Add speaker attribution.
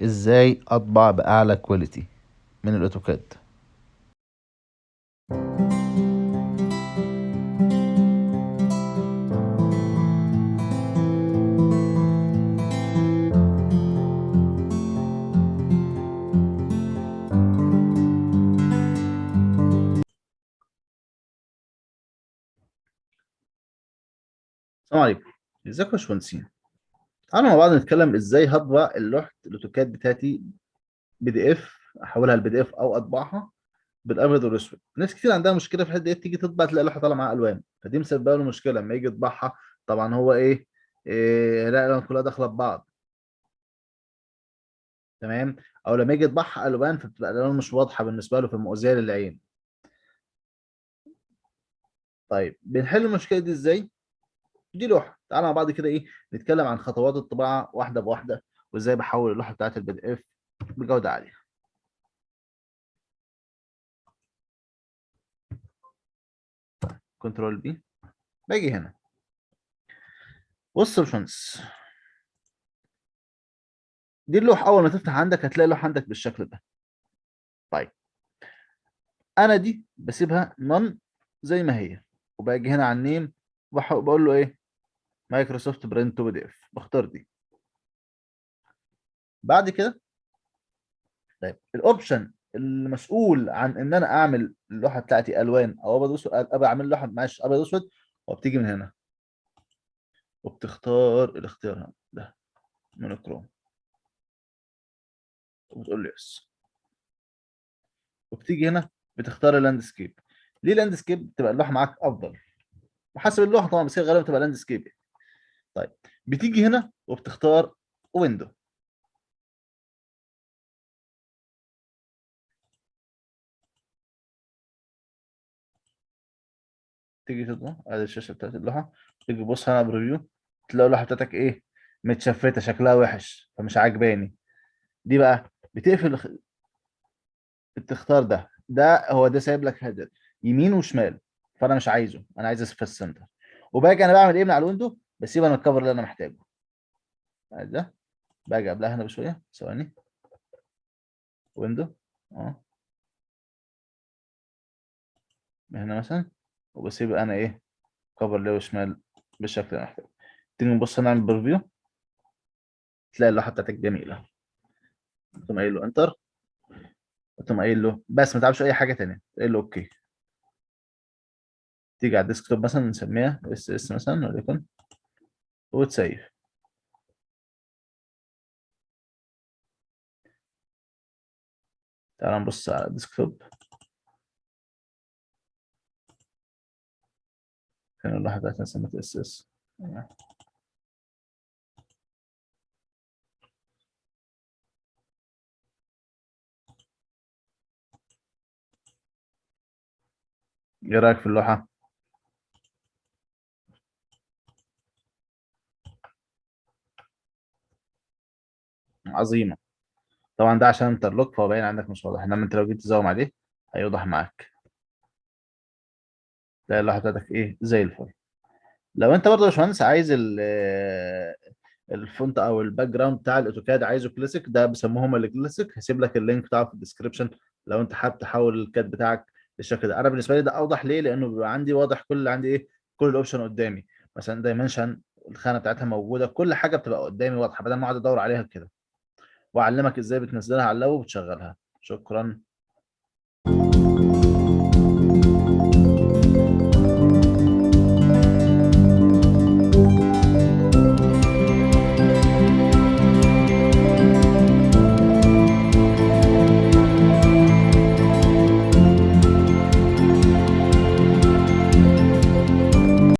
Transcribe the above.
Speaker 1: إزاي أطبع بأعلى كواليتي من الأوتوكاد. السلام عليكم. ازيكم يا باشمهندسين؟ تعالوا مع بعض نتكلم إزاي هطبع اللوحة ال AutoCAD بتاعتي PDF أحولها ل PDF أو أطبعها بالأبيض والأسود. ناس كتير عندها مشكلة في الحتة دي تيجي تطبع تلاقي اللوحة طالعة معاها ألوان. فدي مسببة له مشكلة لما يجي يطبعها. طبعا هو إيه, إيه لا الألوان كلها داخلة في بعض. تمام؟ أو لما يجي يطبعها ألوان فبتبقى الألوان مش واضحة بالنسبة له فمؤذية للعين. طيب بنحل المشكلة دي إزاي؟ دي لوحة. تعالى مع بعض كده إيه نتكلم عن خطوات الطباعة واحدة بواحدة وإزاي بحول اللوحة بتاعت ال PDF بجودة عالية. Control P. باجي هنا. بص يا باشمهندس. دي اللوحة أول ما تفتح عندك هتلاقي اللوحة عندك بالشكل ده. طيب. أنا دي بسيبها None زي ما هي وباجي هنا على ال name بقول له إيه Microsoft Print PDF. بختار دي. بعد كده؟ طيب ال option المسؤول عن إن أنا أعمل اللوحة بتاعتي ألوان أو أبيض اسود أبقى اعمل لوحة معلش أبيض اسود وبتيجي من هنا. وبتختار الاختيار ده monochrome. وبتقول له yes. وبتيجي هنا بتختار ال landscape. ليه landscape تبقى اللوحة معاك أفضل. وحسب اللوحة طبعا بس هي غالبا تبقى landscape. طيب بتيجي هنا وبتختار window تيجي تطبع ادي الشاشة بتاعت اللوحة تيجي تبص هنا preview تلاقي اللوحة بتاعتك إيه؟ متشفتة شكلها وحش فمش عاجباني. دي بقى بتقفل بتختار ده. ده هو ده سايب لك header يمين وشمال فأنا مش عايزه أنا عايز في ال center وباجي أنا بعمل إيه من على ال window بسيب أنا ال cover اللي أنا محتاجه. ده؟ باجي قبلها هنا بشوية. ثواني. window آه هنا مثلا. وبسيب أنا إيه؟ cover ليه وشمال بالشكل اللي أنا محتاجه. تيجي نبص نعمل preview تلاقي اللوحة بتاعتك جميلة. تقوم قايل له enter تقوم قايل له بس ما تعملش أي حاجة ثانية تقول له okay تيجي على ال desktop مثلا نسميها SS مثلا وليكن. وتسيف. تعال نبص على ال desktop. فين اللوحه بتاعتنا سميت SS. إيه رأيك في اللوحة؟ عظيمة. طبعا ده عشان interlock فهو باين عندك مش واضح. إنما انت لو جيت تزوم عليه هيوضح معاك. تلاقي اللوحة بتاعتك إيه؟ زي الفل. لو أنت برضه يا باشمهندس عايز ال font أو ال background بتاع ال AutoCAD عايزه كلاسيك ده بيسموهم الكلاسيك هسيب لك ال link بتاعه في ال description لو أنت حابب تحول ال CAD بتاعك بالشكل ده. أنا بالنسبة لي ده أوضح ليه؟ لأنه بيبقى عندي واضح كل عندي إيه؟ كل ال option قدامي. مثلا dimension الخانة بتاعتها موجودة كل حاجة بتبقى قدامي واضحة بدل ما أقعد أدور عليها كده. وأعلمك إزاي بتنزلها على ال lap وبتشغلها. شكرا.